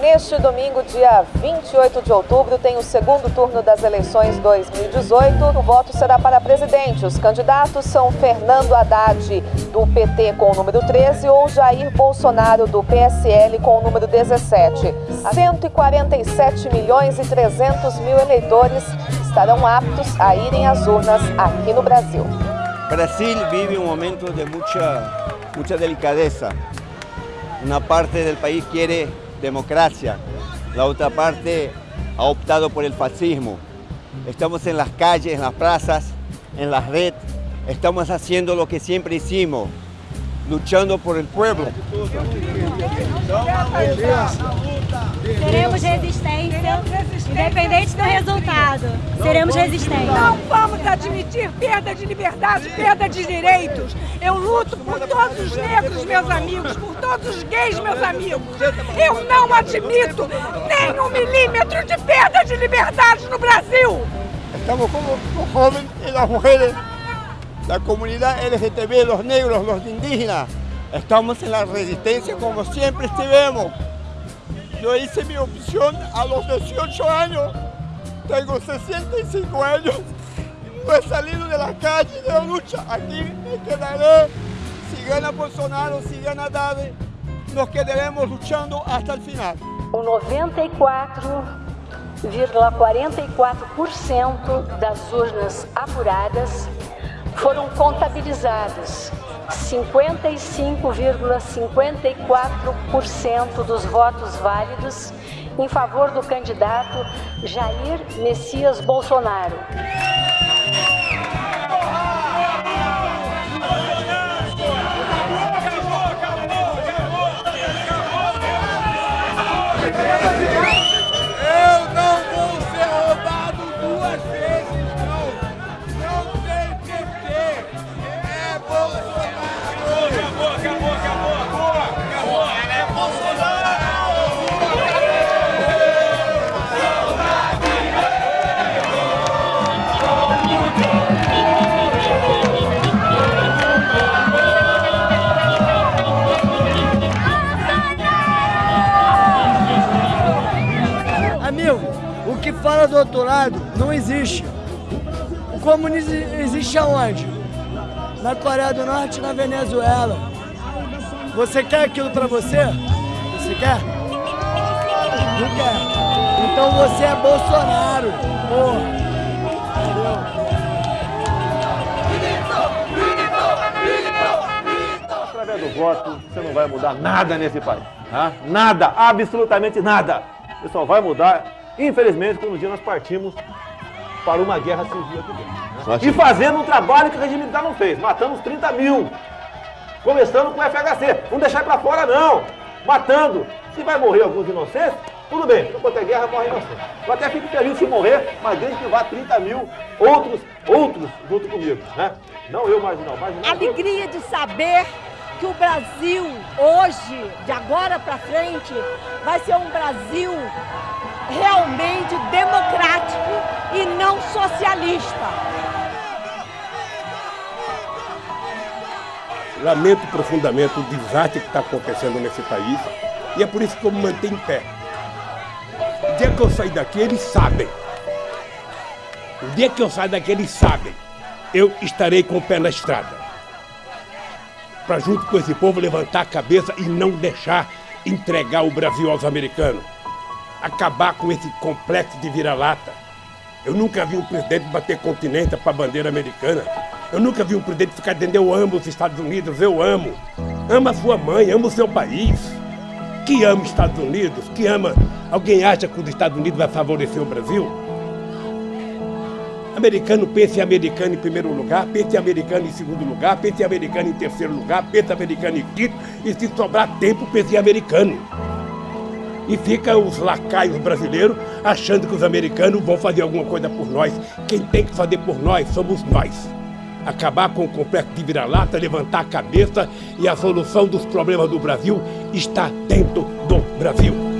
Neste domingo, dia 28 de outubro, tem o segundo turno das eleições 2018. O voto será para presidente. Os candidatos são Fernando Haddad, do PT, com o número 13, ou Jair Bolsonaro, do PSL, com o número 17. 147 milhões e 300 mil eleitores estarão aptos a irem às urnas aqui no Brasil. Brasil vive um momento de muita, muita delicadeza. Uma parte do país quer democracia, la otra parte ha optado por el fascismo. Estamos en las calles, en las plazas, en la red, estamos haciendo lo que siempre hicimos, luchando por el pueblo. Seremos resistência, independente do resultado. Seremos resistência. Não vamos admitir perda de liberdade, perda de direitos. Eu luto por todos os negros, meus amigos, por todos os gays, meus amigos. Eu não admito nem um milímetro de perda de liberdade no Brasil. Estamos como los jóvenes y las mujeres, la comunidad LGTB, los negros, los indígenas. Estamos en la resistencia como siempre estivemos. Yo hice mi opción a los 18 años. Tengo 65 años. No he salido de la calle de la lucha. Aquí me quedaré. Si gana Bolsonaro, si gana Dade, nos quedaremos luchando hasta el final. O 94,44% das urnas apuradas foram contabilizadas. 55,54% dos votos válidos em favor do candidato Jair Messias Bolsonaro. Fala do outro lado não existe. O comunismo existe aonde? Na Coreia do Norte na Venezuela. Você quer aquilo para você? Você quer? Não quer. Então você é Bolsonaro. Porra. Através do voto, você não vai mudar nada nesse país. Tá? Nada, absolutamente nada. Você só vai mudar Infelizmente, quando um dia nós partimos para uma guerra civil aqui dentro. Né? E fazendo um trabalho que o regime militar não fez, matando os 30 mil. Começando com o FHC. Não deixar para fora, não. Matando. Se vai morrer alguns inocentes, tudo bem. Enquanto é guerra, morre inocente. Eu até fico feliz se morrer, mas desde que vá 30 mil outros, outros junto comigo. Né? Não eu, marginal. marginal Alegria de saber que o Brasil, hoje, de agora para frente, vai ser um Brasil realmente democrático e não socialista. Lamento profundamente o desastre que está acontecendo nesse país e é por isso que eu me mantenho em pé. O dia que eu sair daqui, eles sabem. O dia que eu sair daqui, eles sabem. Eu estarei com o pé na estrada. Para junto com esse povo levantar a cabeça e não deixar entregar o Brasil aos americanos acabar com esse complexo de vira-lata. Eu nunca vi um presidente bater continência para a bandeira americana. Eu nunca vi um presidente ficar dizendo eu amo os Estados Unidos, eu amo. Ama a sua mãe, ama o seu país. Que ama os Estados Unidos, que ama... Alguém acha que os Estados Unidos vai favorecer o Brasil? Americano pensa em americano em primeiro lugar, pensa em americano em segundo lugar, pensa em americano em terceiro lugar, pensa em americano em quinto, e se sobrar tempo, pensa em americano e fica os lacaios brasileiros achando que os americanos vão fazer alguma coisa por nós. Quem tem que fazer por nós somos nós. Acabar com o complexo de vira-lata, levantar a cabeça e a solução dos problemas do Brasil está dentro do Brasil.